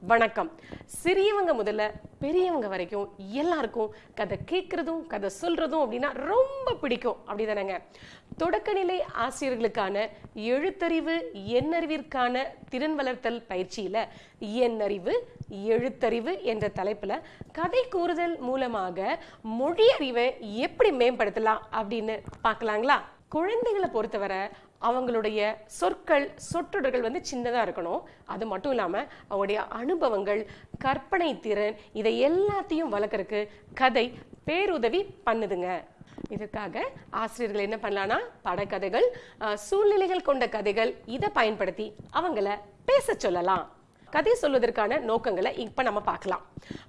வணக்கம் சிறியவங்க முதல்ல பெரியவங்க வரைக்கும் எல்லாருக்கும் கதை கேட்கறதும் கதை சொல்றதும் அப்படின்னா ரொம்ப பிடிக்கும். அப்படிதானேங்க. தொடக்கநிலை ஆசிரியர்களுக்கான எழுத்தறிவு எண்ணறிவிற்கான திறன் வளர்த்தல் பயிற்சியில எண்ணறிவு எழுத்தறிவு என்ற தலைப்புல கதை கூறுதல் மூலமாக மொழி அறிவை எப்படி மேம்படுத்தலாம் அப்படின்னு பார்க்கலாங்களா? குழந்தைகளை பொறுத்தவரை அவங்களுடைய சொற்கள் சொற்றொடர்கள் வந்து சின்னதாக இருக்கணும். அது மட்டும் இல்லாமல் அவங்களுடைய அனுபவங்கள் கற்பனை திறன் இதை எல்லாத்தையும் வளர்க்குறக்கு கதை பேருதவி பண்ணுதுங்க. இதற்காக ஆசிரியர்கள் என்ன பண்ணலான்னா படக்கதைகள் சூழ்நிலைகள் கொண்ட கதைகள் இதை பயன்படுத்தி அவங்கள பேச சொல்லலாம். கதை சொல்வதற்கான நோக்கங்களை இப்போ நம்ம பார்க்கலாம்.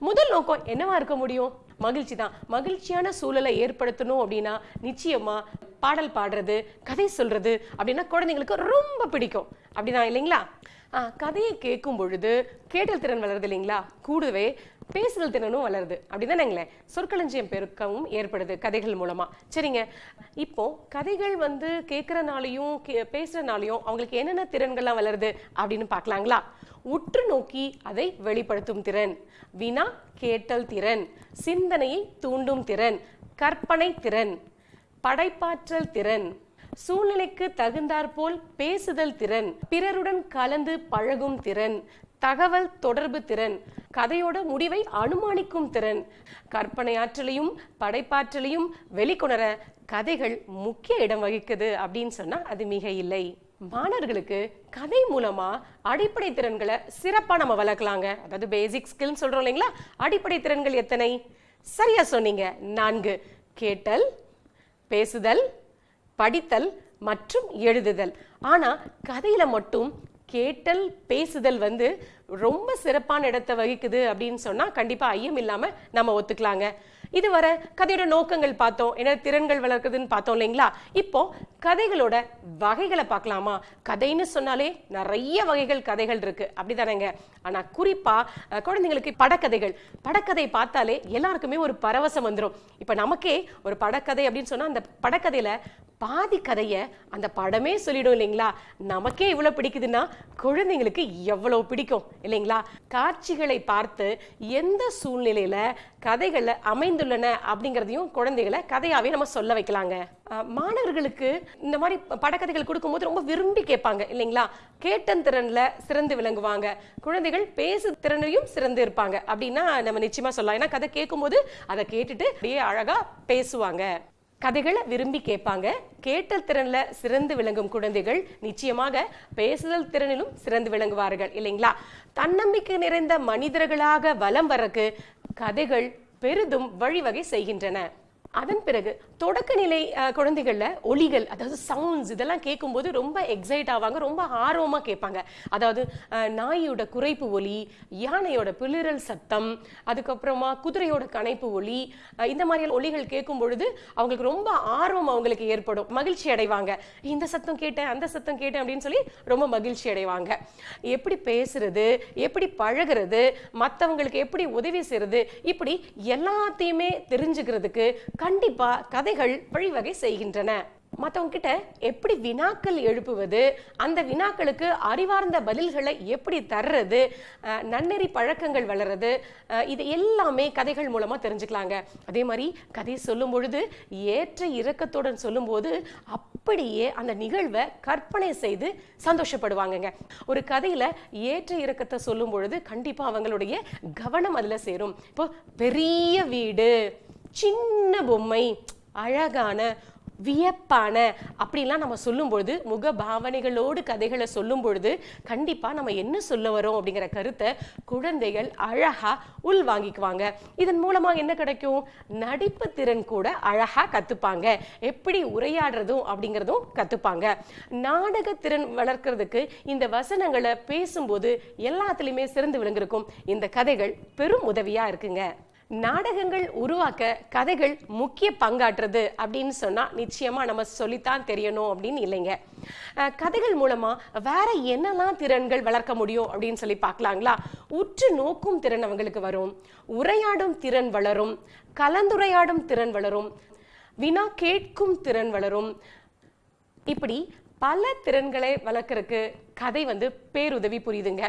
முதல் நோக்கம் என்னவா இருக்க முடியும்? மகிழ்ச்சி தான். மகிழ்ச்சியான சூழலை ஏற்படுத்தணும் அப்படின்னா நிச்சயமா பாடல் பாடுறது கதை சொல்றது அப்படின்னா குழந்தைங்களுக்கு ரொம்ப பிடிக்கும். அப்படிதான் இல்லைங்களா? ஆ, கதையை கேட்கும் பொழுது கேட்டல் திறன் வளருது இல்லைங்களா? கூடவே பேசுதல் திறனும் வளருது. அப்படிதானேங்களேன் சொற்களஞ்சியம் பெருக்கவும் ஏற்படுது கதைகள் மூலமா. சரிங்க. இப்போ கதைகள் வந்து கேட்கறனாலையும் கே- பேசுறனாலையும் அவங்களுக்கு என்னென்ன திறன்கள்லாம் வளருது அப்படின்னு பார்க்கலாங்களா? உற்று நோக்கி அதை வெளிப்படுத்தும் திறன். வினா கேட்டல் திறன். சிந்தனையை தூண்டும் திறன். கற்பனை திறன். படைப்பாற்றல் திறன் சூழ்நிலைக்கு தகுந்தாற்போல் பேசுதல் திறன் பிறருடன் கலந்து பழகும் திறன் தகவல் தொடர்பு திறன் கதையோட முடிவை அனுமானிக்கும் திறன். கற்பனை ஆற்றலையும் படைப்பாற்றலையும் வெளிக்கொணர கதைகள் முக்கிய இடம் வகிக்குது அப்படின்னு சொன்னா அது மிக இல்லை. மாணவர்களுக்கு கதை மூலமா அடிப்படை திறன்களை சிறப்பா நம்ம வளர்க்கலாங்க. அதாவது பேசிக் ஸ்கில்னு சொல்றோம் இல்லைங்களா? அடிப்படை திறன்கள் எத்தனை? சரியா சொன்னீங்க. நான்கு. கேட்டல் பேசுதல் படித்தல் மற்றும் எழுதுதல். ஆனா கதையில மட்டும் கேட்டல் பேசுதல் வந்து ரொம்ப சிறப்பான இடத்தை வகிக்குது அப்படின்னு சொன்னா கண்டிப்பா ஐயம் இல்லாம நம்ம ஒத்துக்கலாங்க. இதுவரை கதையோட நோக்கங்கள் பார்த்தோம். என்ன திறன்கள் வளர்க்குதுன்னு பார்த்தோம் இல்லைங்களா? இப்போ கதைகளோட வகைகளை பார்க்கலாமா? கதைன்னு சொன்னாலே நிறைய வகைகள் கதைகள் இருக்கு. அப்படிதானேங்க. ஆனா குறிப்பா குழந்தைங்களுக்கு படக்கதைகள். படக்கதை பார்த்தாலே எல்லாருக்குமே ஒரு பரவசம் வந்துடும் இப்போ நமக்கே ஒரு படக்கதை அப்படின்னு சொன்னா அந்த படக்கதையில பாதி கதைய அந்த படமே சொல்லிடும் இல்லைங்களா? நமக்கே இவ்வளவு பிடிக்குதுன்னா குழந்தைங்களுக்கு எவ்வளவு பிடிக்கும்? இல்லைங்களா? காட்சிகளை பார்த்து எந்த சூழ்நிலையில கதைகளை அமைந்துள்ளன அப்படிங்கிறதையும் குழந்தைகளை கதையாவே நம்ம சொல்ல வைக்கலாங்க. மாணவர்களுக்கு இந்த மாதிரி படக்கதைகள் கொடுக்கும்போது ரொம்ப விரும்பி கேட்பாங்க இல்லைங்களா? கேட்டன் திறன்ல சிறந்து விளங்குவாங்க. குழந்தைகள் பேசு திறனையும் சிறந்து இருப்பாங்க. அப்படின்னா நம்ம நிச்சயமா சொல்லலாம். ஏன்னா கதை கேட்கும்போது அதை கேட்டுட்டு அப்படியே அழகா பேசுவாங்க. கதைகளை விரும்பி கேட்பாங்க. கேட்டல் திறன்ல சிறந்து விளங்கும் குழந்தைகள் நிச்சயமாக பேசுதல் திறனிலும் சிறந்து விளங்குவார்கள் இல்லைங்களா? தன்னம்பிக்கை நிறைந்த மனிதர்களாக வலம் வரக்கு கதைகள் பெரிதும் வழிவகை செய்கின்றன. அதன் பிறகு தொடக்க நிலை குழந்தைகளில் ஒலிகள் அதாவது சவுண்ட்ஸ் இதெல்லாம் கேட்கும்போது ரொம்ப எக்ஸைட் ஆவாங்க ரொம்ப ஆர்வமாக கேட்பாங்க. அதாவது நாயோட குறைப்பு ஒலி யானையோட பிளிரல் சத்தம் அதுக்கப்புறமா குதிரையோட கனைப்பு ஒலி இந்த மாதிரியான ஒலிகள் கேட்கும் பொழுது அவங்களுக்கு ரொம்ப ஆர்வம் அவங்களுக்கு ஏற்படும். மகிழ்ச்சி அடைவாங்க. இந்த சத்தம் கேட்டேன் அந்த சத்தம் கேட்டேன் அப்படின்னு சொல்லி ரொம்ப மகிழ்ச்சி அடைவாங்க. எப்படி பேசுறது எப்படி பழகுறது மற்றவங்களுக்கு எப்படி உதவி செய்யறது இப்படி எல்லாத்தையுமே தெரிஞ்சுக்கிறதுக்கு கண்டிப்பா கதைகள் வழிவகை செய்கின்றன. மற்றவங்க கிட்ட எப்படி வினாக்கள் எழுப்புவது அந்த வினாக்களுக்கு அறிவார்ந்த பதில்களை எப்படி தர்றது நன்னெறி பழக்கங்கள் வளர்றது இது எல்லாமே கதைகள் மூலமாக தெரிஞ்சுக்கலாங்க. அதே மாதிரி கதை சொல்லும் பொழுது ஏற்ற இறக்கத்துடன் சொல்லும்போது அப்படியே அந்த நிகழ்வை கற்பனை செய்து சந்தோஷப்படுவாங்கங்க. ஒரு கதையில் ஏற்ற இறக்கத்தை சொல்லும் பொழுது கண்டிப்பாக அவங்களுடைய கவனம் அதில் சேரும். இப்போ பெரிய வீடு சின்ன பொம்மை அழகான வியப்பான அப்படிலாம் நம்ம சொல்லும் பொழுது முக பாவனைகளோடு கதைகளை சொல்லும் பொழுது கண்டிப்பாக நம்ம என்ன சொல்ல வரோம் அப்படிங்கிற கருத்தை குழந்தைகள் அழகாக உள் வாங்கிக்குவாங்க இதன் மூலமாக என்ன கிடைக்கும்? நடிப்பு திறன் கூட அழகாக கற்றுப்பாங்க எப்படி உரையாடுறதும் அப்படிங்கிறதும் கற்றுப்பாங்க நாடக திறன் வளர்க்கறதுக்கு இந்த வசனங்களை பேசும்போது எல்லாத்துலேயுமே சிறந்து விளங்கிருக்கும். இந்த கதைகள் பெரும் உதவியாக இருக்குங்க. நாடகங்கள் உருவாக்க கதைகள் முக்கிய பங்காற்றுறது அப்படின்னு சொன்னால் நிச்சயமாக நம்ம சொல்லித்தான் தெரியணும் அப்படின்னு இல்லைங்க. கதைகள் மூலமாக வேற என்னெல்லாம் திறன்கள் வளர்க்க முடியும் அப்படின்னு சொல்லி பார்க்கலாங்களா? உற்று நோக்கும் திறன் அவங்களுக்கு வரும். உரையாடும் திறன் வளரும். கலந்துரையாடும் திறன் வளரும். வினா கேட்கும் திறன் வளரும். இப்படி பல திறன்களை வளர்க்கறதுக்கு கதை வந்து பேருதவி புரியுதுங்க.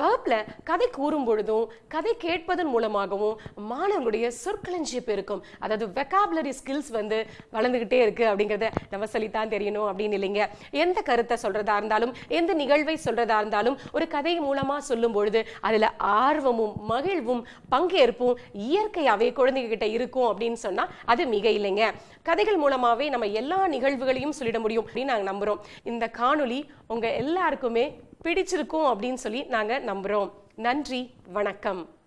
வகுப்புல கதை கூறும் பொழுதும் கதை கேட்பதன் மூலமாகவும் மாணவர்களுடைய சொற்களஞ்சிய பெருக்கும் அதாவது வெக்காபுலரி ஸ்கில்ஸ் வந்து வளர்ந்துகிட்டே இருக்கு அப்படிங்கறத நம்ம சொல்லித்தான் தெரியணும் அப்படின்னு இல்லைங்க. எந்த கருத்தை சொல்றதா இருந்தாலும் எந்த நிகழ்வை சொல்றதா இருந்தாலும் ஒரு கதை மூலமா சொல்லும் பொழுது அதுல ஆர்வமும் மகிழ்வும் பங்கேற்பும் இயற்கையாவே குழந்தைகிட்ட இருக்கும் அப்படின்னு சொன்னா அது மிக இல்லைங்க. கதைகள் மூலமாவே நம்ம எல்லா நிகழ்வுகளையும் சொல்லிட முடியும் அப்படின்னு நாங்க நம்புறோம். இந்த காணொலி உங்க எல்லாருக்கும் பிடிச்சிருக்கும் அப்படின்னு சொல்லி நாங்க நம்புறோம். நன்றி வணக்கம்.